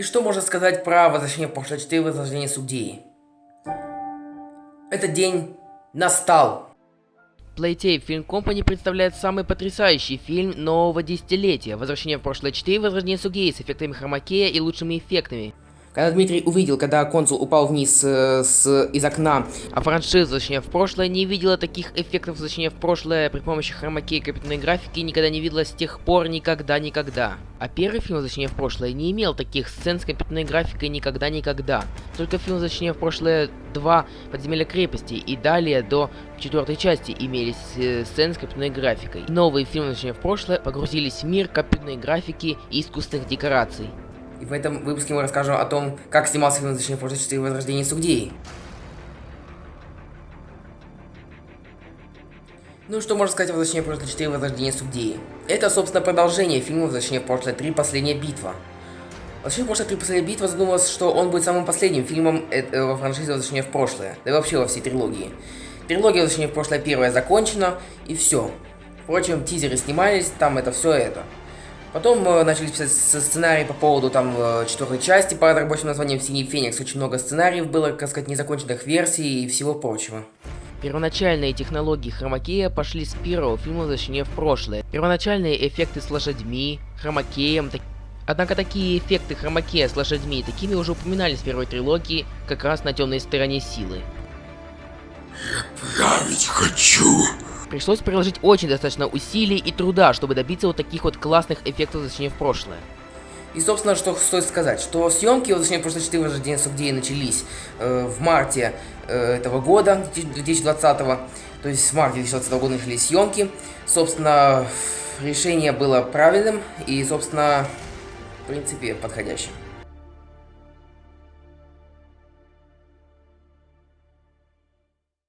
И что можно сказать про возвращение в прошлое 4 возрождение судей? Этот день настал. Playtave Film Company представляет самый потрясающий фильм нового десятилетия «Возвращение в прошлое 4. Возрождение Сугеи» с эффектами хромакея и лучшими эффектами. Когда Дмитрий увидел, когда консул упал вниз э, с, из окна, А франшиза «Возвращение в прошлое» не видела таких эффектов «Возвращения в прошлое» при помощи хромакея и компьютерной графики никогда не видела с тех пор никогда-никогда. А первый фильм «Возвращение в прошлое» не имел таких сцен с компьютерной графикой никогда-никогда. Только фильм «Возвращение в прошлое 2. Подземелья крепости» и далее до четвертой части имелись э, сцены с компьютерной графикой. Новые фильмы «Возвращение в прошлое» погрузились в мир компьютерной графики и искусственных декораций. И в этом выпуске мы расскажем о том, как снимался фильм «Возвращение в прошлое 4 возрождение судей. Ну что можно сказать о «Возвращении в прошлое 4 возрождение судей»? Это, собственно, продолжение фильма «Возвращение в прошлое 3 последняя битва». «Возвращение в прошлое 3 последняя битва» задумалось, что он будет самым последним фильмом э, э, во франшизе «Возвращение в прошлое», да и вообще во всей трилогии. Трилогия «Возвращение в прошлое» первая закончена, и все. Впрочем, тизеры снимались, там это все это. Потом э, начали писать сценарий по поводу там э, четвертой части под рабочим названием «Синий Феникс». Очень много сценариев было, так сказать, незаконченных версий и всего прочего. Первоначальные технологии хромакея пошли с первого фильма «Возвращение в прошлое». Первоначальные эффекты с лошадьми, хромакеем, так- Однако такие эффекты хромакея с лошадьми такими уже упоминались в первой трилогии, как раз на темной стороне силы. Править хочу. Пришлось приложить очень достаточно усилий и труда, чтобы добиться вот таких вот классных эффектов возвращения в прошлое. И, собственно, что стоит сказать, что съемки «Возвращение в прошлое 4 возрождение судей» начались э, в марте э, этого года, 2020 то есть в марте 2020 года начались съемки. Собственно, решение было правильным и, собственно, в принципе, подходящим.